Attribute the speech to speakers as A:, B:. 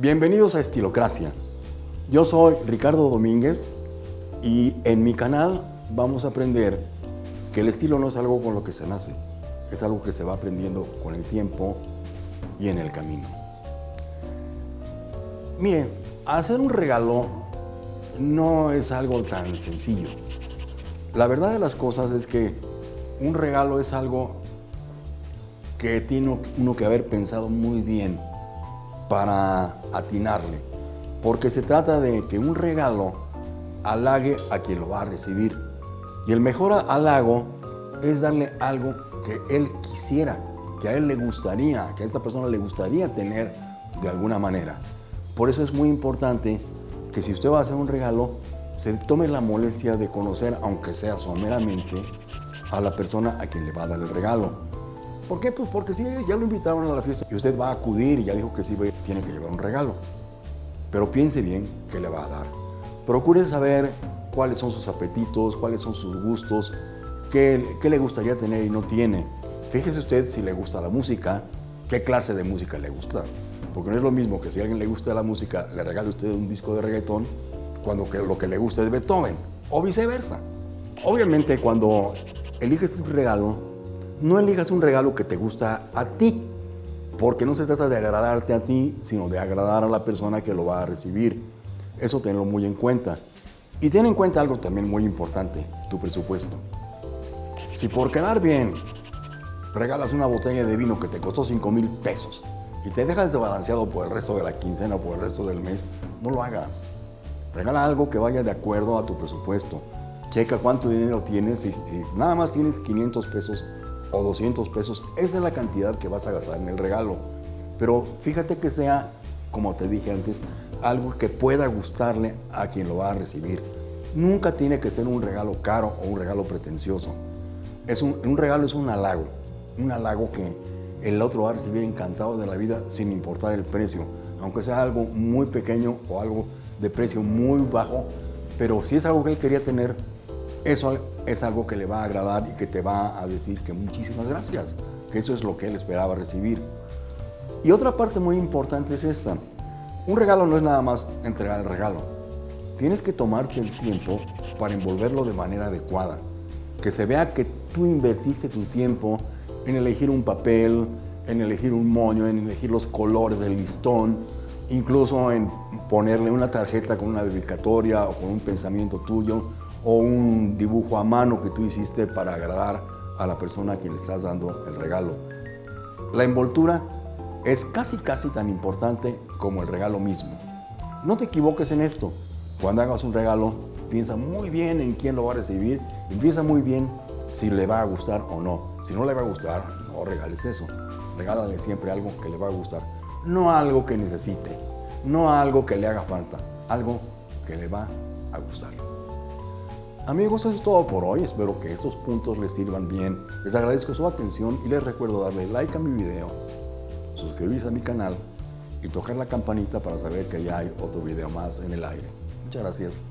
A: Bienvenidos a Estilocracia. Yo soy Ricardo Domínguez y en mi canal vamos a aprender que el estilo no es algo con lo que se nace, es algo que se va aprendiendo con el tiempo y en el camino. Miren, hacer un regalo no es algo tan sencillo. La verdad de las cosas es que un regalo es algo que tiene uno que haber pensado muy bien para atinarle, porque se trata de que un regalo halague a quien lo va a recibir. Y el mejor halago es darle algo que él quisiera, que a él le gustaría, que a esta persona le gustaría tener de alguna manera. Por eso es muy importante que si usted va a hacer un regalo, se tome la molestia de conocer, aunque sea someramente, a la persona a quien le va a dar el regalo. ¿Por qué? Pues porque si ya lo invitaron a la fiesta y usted va a acudir y ya dijo que sí, tiene que llevar un regalo. Pero piense bien qué le va a dar. Procure saber cuáles son sus apetitos, cuáles son sus gustos, qué, qué le gustaría tener y no tiene. Fíjese usted si le gusta la música, qué clase de música le gusta. Porque no es lo mismo que si a alguien le gusta la música, le regale usted un disco de reggaetón, cuando que lo que le gusta es Beethoven, o viceversa. Obviamente cuando eliges un regalo, no elijas un regalo que te gusta a ti, porque no se trata de agradarte a ti, sino de agradar a la persona que lo va a recibir. Eso tenlo muy en cuenta. Y ten en cuenta algo también muy importante, tu presupuesto. Si por quedar bien regalas una botella de vino que te costó 5 mil pesos y te dejas desbalanceado por el resto de la quincena o por el resto del mes, no lo hagas. Regala algo que vaya de acuerdo a tu presupuesto. Checa cuánto dinero tienes y nada más tienes 500 pesos o 200 pesos, esa es la cantidad que vas a gastar en el regalo. Pero fíjate que sea, como te dije antes, algo que pueda gustarle a quien lo va a recibir. Nunca tiene que ser un regalo caro o un regalo pretencioso. Es un, un regalo es un halago, un halago que el otro va a recibir encantado de la vida sin importar el precio, aunque sea algo muy pequeño o algo de precio muy bajo, pero si es algo que él quería tener, eso es algo que le va a agradar y que te va a decir que muchísimas gracias, que eso es lo que él esperaba recibir. Y otra parte muy importante es esta. Un regalo no es nada más entregar el regalo. Tienes que tomarte el tiempo para envolverlo de manera adecuada. Que se vea que tú invertiste tu tiempo en elegir un papel, en elegir un moño, en elegir los colores del listón, incluso en ponerle una tarjeta con una dedicatoria o con un pensamiento tuyo o un dibujo a mano que tú hiciste para agradar a la persona a quien le estás dando el regalo. La envoltura es casi casi tan importante como el regalo mismo. No te equivoques en esto. Cuando hagas un regalo, piensa muy bien en quién lo va a recibir y piensa muy bien si le va a gustar o no. Si no le va a gustar, no regales eso. Regálale siempre algo que le va a gustar. No algo que necesite, no algo que le haga falta, algo que le va a gustar. Amigos, eso es todo por hoy. Espero que estos puntos les sirvan bien. Les agradezco su atención y les recuerdo darle like a mi video, suscribirse a mi canal y tocar la campanita para saber que ya hay otro video más en el aire. Muchas gracias.